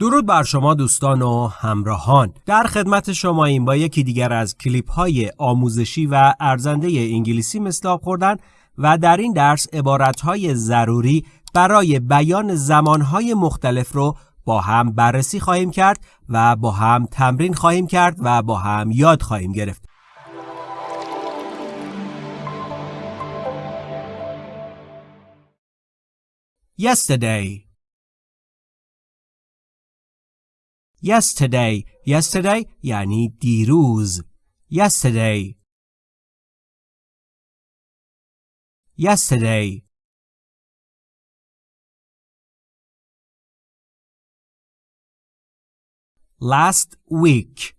درود بر شما دوستان و همراهان. در خدمت شما این با یکی دیگر از کلیپ های آموزشی و ارزنده انگلیسی مثل خوردن و در این درس عبارت های ضروری برای بیان زمان های مختلف رو با هم بررسی خواهیم کرد و با هم تمرین خواهیم کرد و با هم یاد خواهیم گرفت. Yesterday Yesterday Yesterday یعنی دیروز Yesterday Yesterday Last week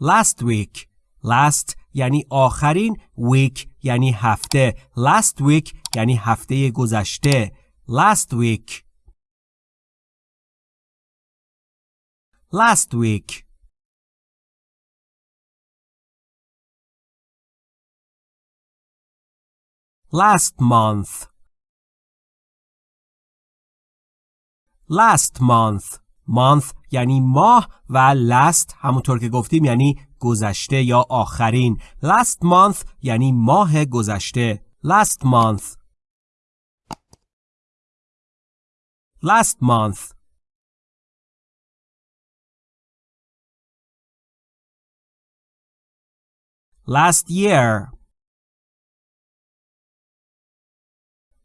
Last week Last یعنی آخرین week یعنی هفته last week یعنی هفته گذشته last week Last week last month last month month یعنی ماه و last همونطور که گفتیم یعنی گذشته یا آخرین last month یعنی ماه گذشته last month last month last year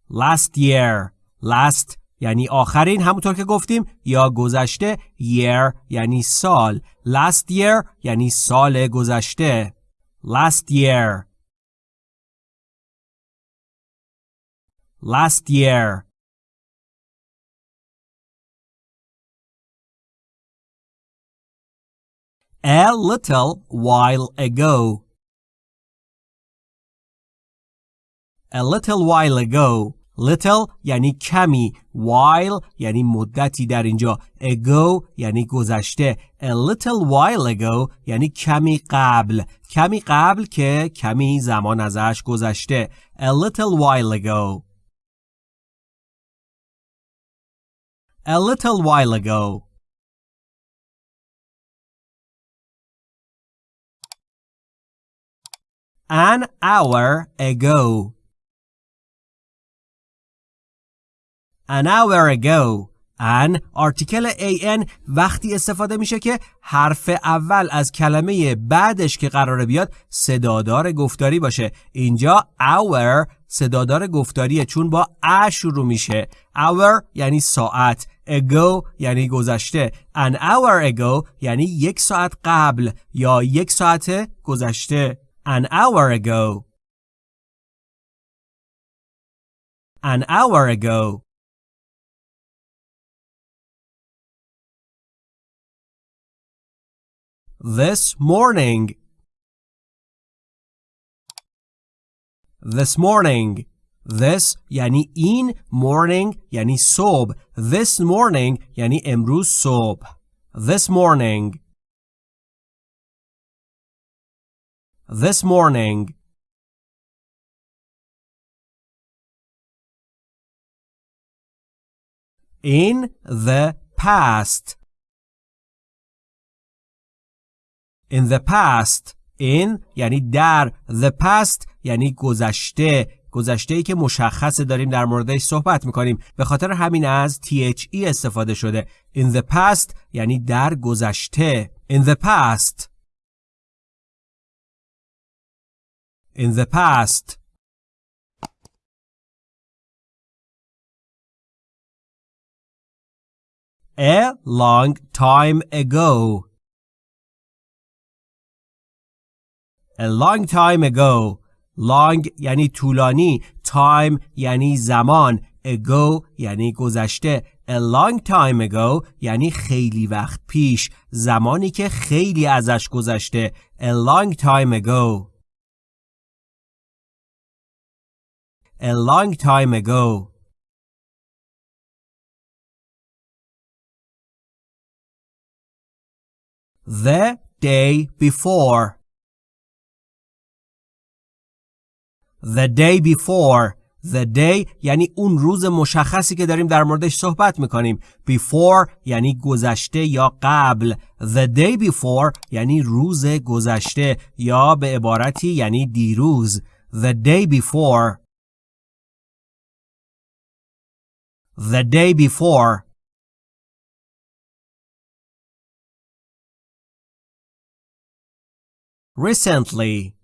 last year last یعنی آخرین همونطور که گفتیم یا گذشته year یعنی سال last year یعنی سال گذشته last year last year a little while ago a little while ago little یعنی کمی while یعنی مدتی در اینجا ago یعنی گذشته a little while ago یعنی کمی قبل کمی قبل که کمی زمان ازش گذشته a little while ago a little while ago an hour ago An hour ago an آرتیکل an وقتی استفاده میشه که حرف اول از کلمه بعدش که قراره بیاد صدادار گفتاری باشه. اینجا hour صدادار گفتاریه چون با ا شروع میشه. Hour یعنی ساعت. Ago یعنی گذشته. An hour ago یعنی یک ساعت قبل یا یک ساعت گذشته. An hour ago. An hour ago. This morning. This morning. This یعنی این morning یعنی صبح. This morning یعنی امروز صبح. This morning. This morning. In the past. In the past in یعنی در. The past یعنی گذشته. گذشته ای که مشخصه داریم در موردش صحبت می‌کنیم. به خاطر همین از THE استفاده شده. In the past یعنی در گذشته. In the past. In the past. A long time ago. A long time ago long یعنی طولانی time یعنی زمان ago یعنی گذشته A long time ago یعنی خیلی وقت پیش زمانی که خیلی ازش گذشته A long time ago A long time ago The day before The day before The day یعنی اون روز مشخصی که داریم در موردش صحبت می‌کنیم. Before یعنی گذشته یا قبل. The day before یعنی روز گذشته یا به عبارتی یعنی دیروز. The day before. The day before. Recently.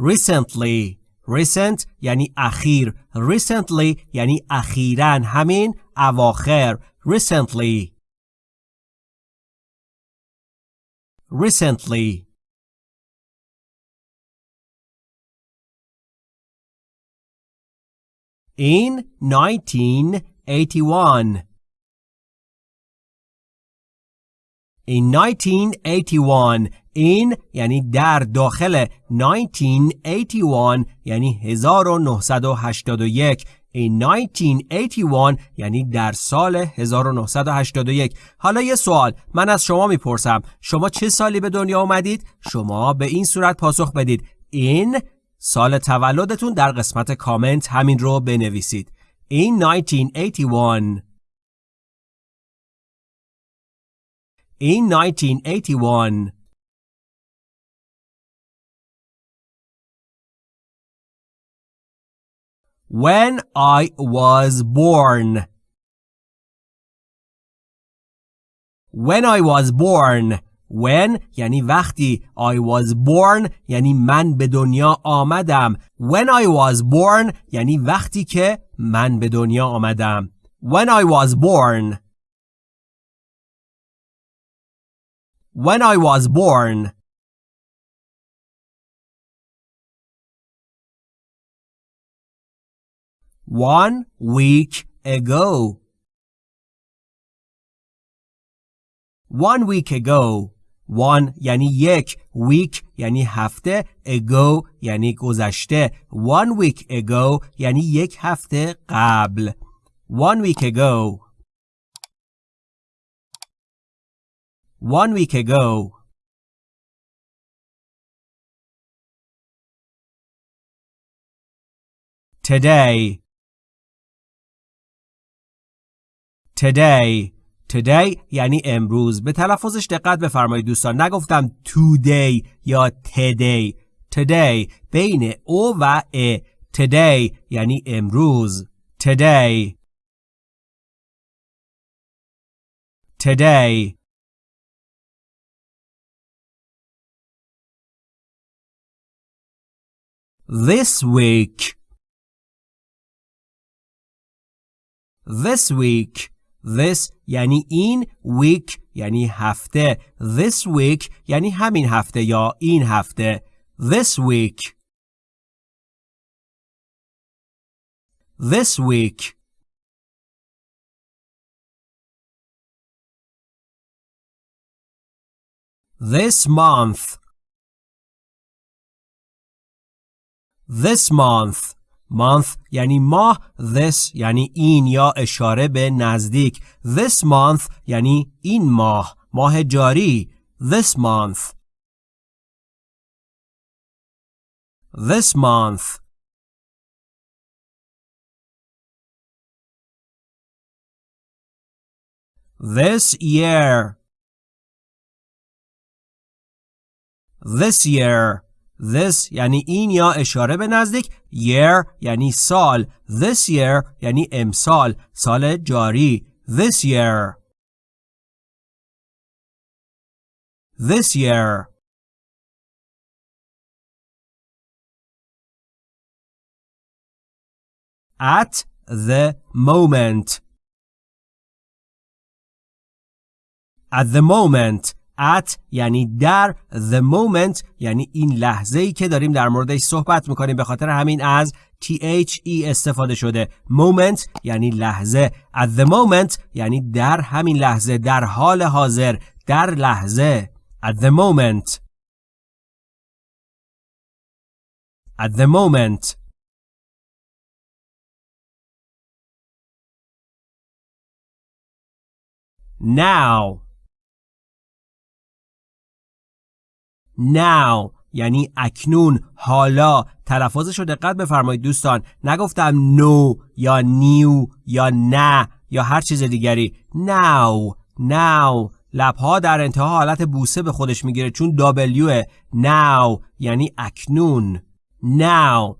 recently recent یعنی اخیر recently یعنی اخیرا همین اواخر recently recently in 1981 in 1981 این یعنی در داخل 1981 یعنی 1981 in 1981 یعنی در سال 1981 حالا یه سوال من از شما می‌پرسم شما چه سالی به دنیا آمدید؟ شما به این صورت پاسخ بدید. این سال تولدتون در قسمت کامنت همین رو بنویسید. in 1981 in 1981 when I was born. When I was born. When یعنی وقتی I was born یعنی من به دنیا آمدم. When I was born یعنی وقتی که من به دنیا آمدم. When I was born. When I was born. one week ago. One week ago. One یعنی یک week یعنی هفته ago یعنی گذشته one week ago یعنی یک هفته قبل one week ago one week ago today Today. Today یعنی امروز. به تلفظش دقت بفرمایید دوستان. نگفتم today یا today. Today بین او و ا. Today یعنی امروز. Today. Today. This week. This week. This یعنی این week یعنی هفته This week یعنی همین هفته یا این هفته This week This week This month This month month یعنی ماه this یعنی این یا اشاره به نزدیک this month یعنی این ماه ماه جاری this month this month this year this year This یعنی این یا اشاره به نزدیک year یعنی سال This year یعنی امسال سال جاری This year This year At the moment At the moment at یعنی در the moment یعنی این لحظه ای که داریم در موردش صحبت می‌کنیم. به خاطر همین از THE استفاده شده. Moment یعنی لحظه. At the moment یعنی در همین لحظه. در حال حاضر. در لحظه. At the moment. At the moment. Now. Now یعنی اکنون حالا. تلفظش رو دقت بفرمایید دوستان. نگفتم نو یا نیو یا نه یا هر چیز دیگری. Now now. لبها در انتها حالت بوسه به خودش می‌گیره چون W now یعنی اکنون. Now.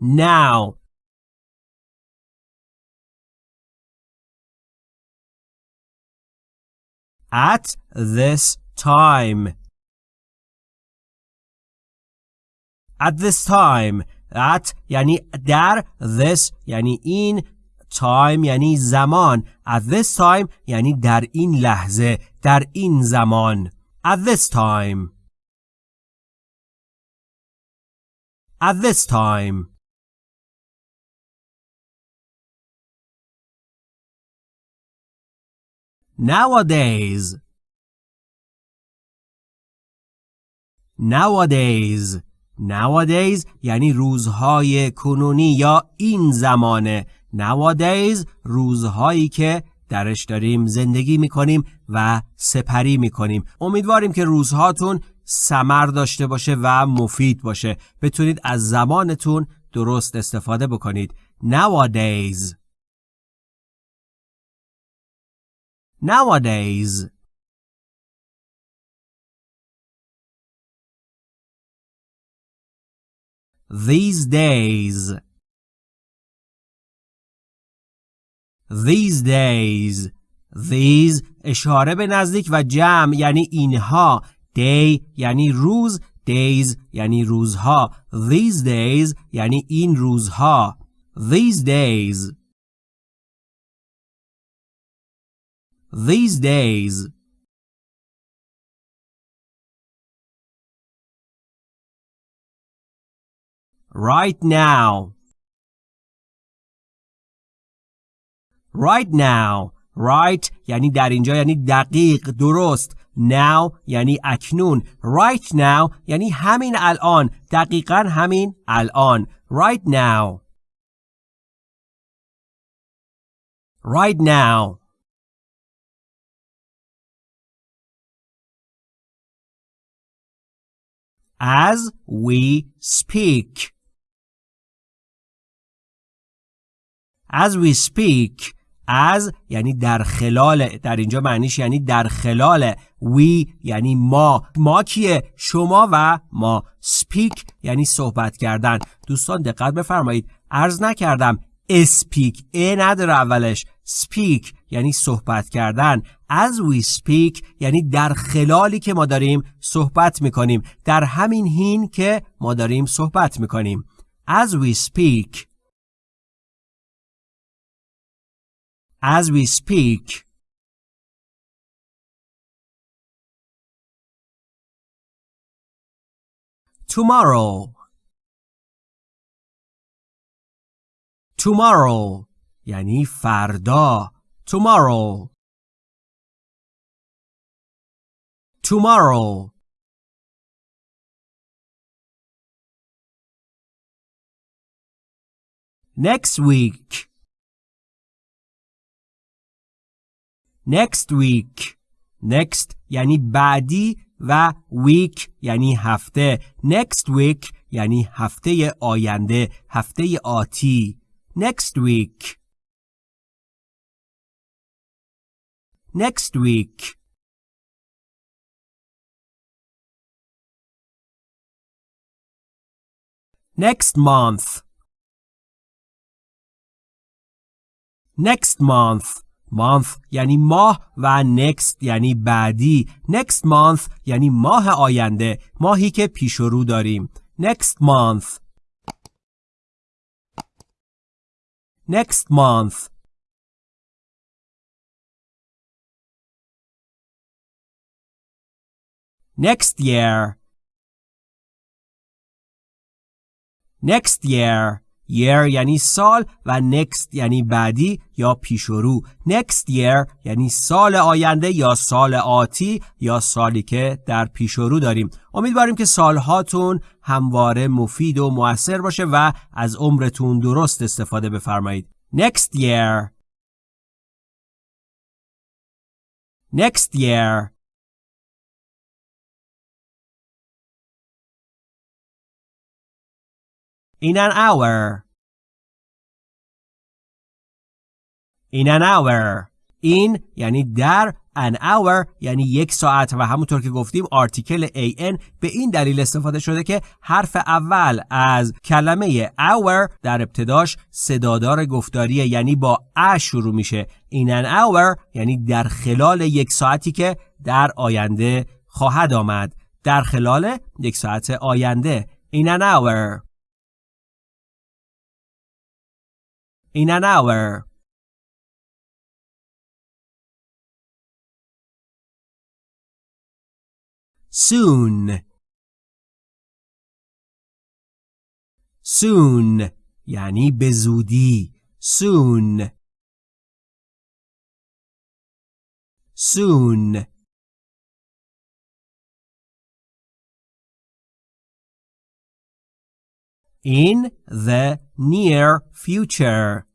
Now. At this time at this time at یعنی در this یعنی این time یعنی زمان at this time یعنی در این لحظه در این زمان at this time at this time nowadays. Nowadays. Nowadays یعنی روزهای کنونی یا این زمانه. Nowadays روزهایی که درش داریم زندگی می‌کنیم و سپری می‌کنیم. امیدواریم که روزهاتون سمر داشته باشه و مفید باشه. بتونید از زمانتون درست استفاده بکنید. Nowadays. nowadays these days these days these اشاره به نزدیک و جمع یعنی اینها day یعنی روز days یعنی روزها these days یعنی این روزها these days These days. Right now. Right now. Right یعنی در اینجا یعنی دقیق درست. Now یعنی اکنون. Right now یعنی همین الان. دقیقا همین الان. Right now. Right now. As we speak. As we speak از یعنی در خلال در اینجا معنیش یعنی در خلال. We یعنی ما. ما کیه؟ شما و ما. Speak یعنی صحبت کردن. دوستان دقت بفرمایید. عرض نکردم. Speak. ا نداره اولش. Speak. یعنی صحبت کردن as we speak یعنی در خلالی که ما داریم صحبت می‌کنیم در همین هین که ما داریم صحبت می‌کنیم as we speak as we speak. Tomorrow. Tomorrow یعنی فردا. Tomorrow. Tomorrow. Next week. next week next یعنی بعدی و week یعنی هفته next week یعنی هفته آینده هفته آتی next week Next week next month next month month یعنی ماه و next یعنی بعدی next month یعنی ماه آینده ماهی که پیش رو داریم next month next month next year. Next year. Year یعنی سال و next یعنی بعدی یا پیشرو next year یعنی سال آینده یا سال آتی یا سالی که در پیشرو داریم. امیدواریم که سالهاتون همواره مفید و موثر باشه و از عمرتون درست استفاده بفرمایید. Next year. Next year. In an hour. In an hour. این یعنی در an hour یعنی یک ساعت و همونطور که گفتیم آرتیکل an به این دلیل استفاده شده که حرف اول از کلمه hour در ابتداش صدادار گفتاریه یعنی با ا شروع میشه in an hour یعنی در خلال یک ساعتی که در آینده خواهد آمد در خلال یک ساعت آینده in an hour in an hour soon soon یعنی به زودی soon soon in the near future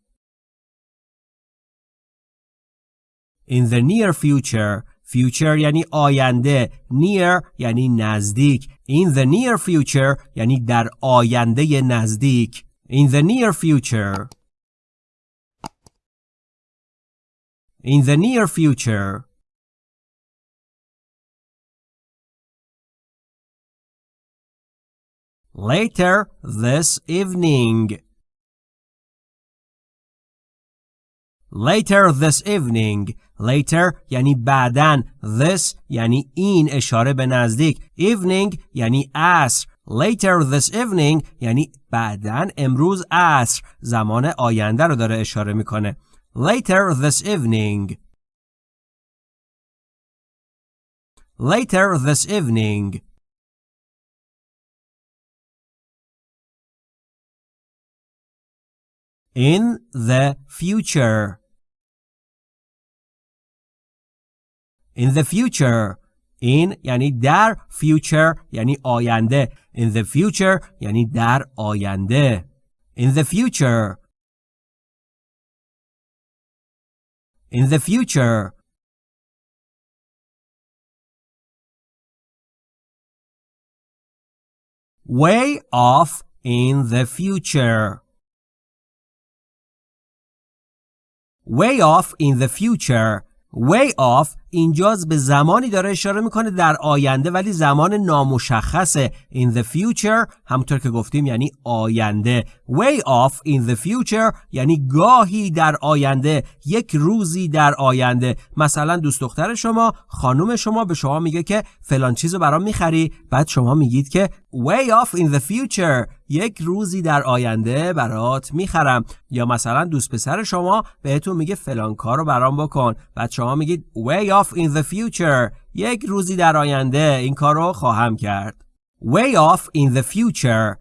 in the near future future یعنی آینده near یعنی نزدیک in the near future یعنی در آینده نزدیک in the near future in the near future later this evening later this evening later یعنی بعدن this یعنی این اشاره به نزدیک evening یعنی عصر later this evening یعنی بعدن امروز عصر زمان آینده رو داره اشاره میکنه later this evening later this evening in the future in the future in یعنی در future یعنی آینده in the future یعنی در آینده in the future in the future way off in the future Way off in the future way off اینجاز به زمانی داره اشاره می‌کنه در آینده ولی زمان نامشخصه. In the future همونطور که گفتیم یعنی آینده. Way off in the future یعنی گاهی در آینده. یک روزی در آینده. مثلا دوست دختر شما خانم شما به شما میگه که فلان چیزو برام می‌خری. بعد شما میگید که way off in the future. یک روزی در آینده برات می‌خرم. یا مثلا دوست پسر شما بهتون میگه فلان کارو برام بکن. بعد شما میگید way in the future یک روزی در آینده این کارو خواهم کرد way off in the future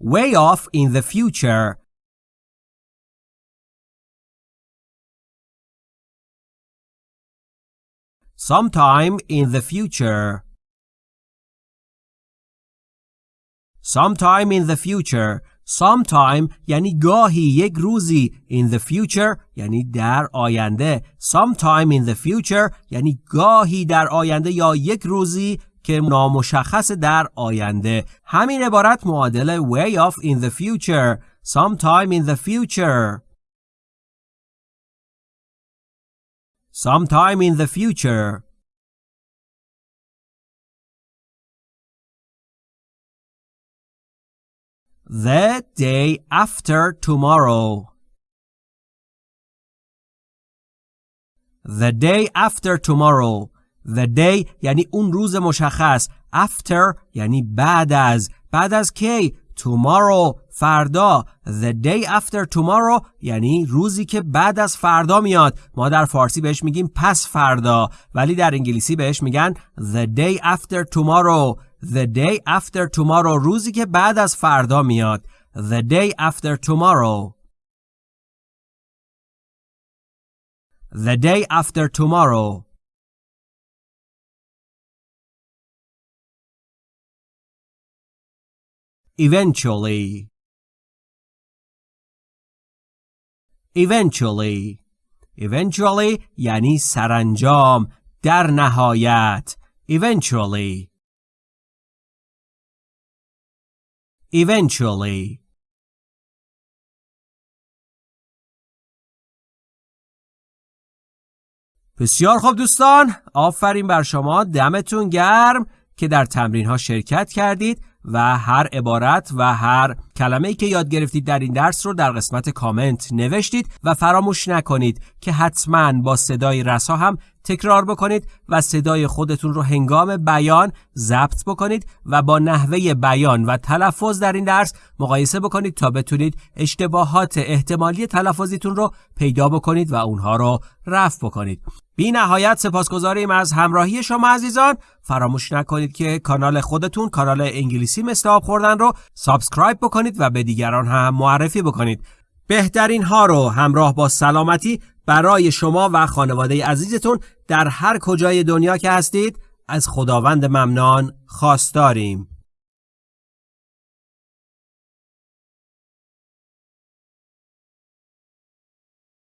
way off in the future sometime in the future sometime in the future Sometime یعنی گاهی یک روزی in the future یعنی در آینده sometime in the future یعنی گاهی در آینده یا یک روزی که نامشخص در آینده همین عبارت معادل way off in the future sometime in the future sometime in the future The day after tomorrow. The day after tomorrow. The day یعنی اون روز مشخص. After یعنی بعد از. بعد از کی؟ Tomorrow فردا. The day after tomorrow یعنی روزی که بعد از فردا میاد. ما در فارسی بهش میگیم پس فردا. ولی در انگلیسی بهش میگن The day after tomorrow. The day after tomorrow روزی که بعد از فردا میاد The day after tomorrow The day after tomorrow Eventually Eventually Eventually یعنی سرانجام در نهایت Eventually Eventually. بسیار خوب دوستان آفرین بر شما. دمتون گرم که در تمرین ها شرکت کردید و هر عبارت و هر کلمه ای که یاد گرفتید در این درس رو در قسمت کامنت نوشتید و فراموش نکنید که حتما با صدای رسا هم تکرار بکنید و صدای خودتون رو هنگام بیان ضبط بکنید و با نحوه بیان و تلفظ در این درس مقایسه بکنید تا بتونید اشتباهات احتمالی تلفظیتون رو پیدا بکنید و اونها رو رفع بکنید. بی نهایت سپاسگزاریم از همراهی شما عزیزان. فراموش نکنید که کانال خودتون کانال انگلیسی مثل آب خوردن رو subscribe بکنید و به دیگران هم معرفی بکنید. بهترین ها رو همراه با سلامتی برای شما و خانواده عزیزتون در هر کجای دنیا که هستید از خداوند منان خواستاریم.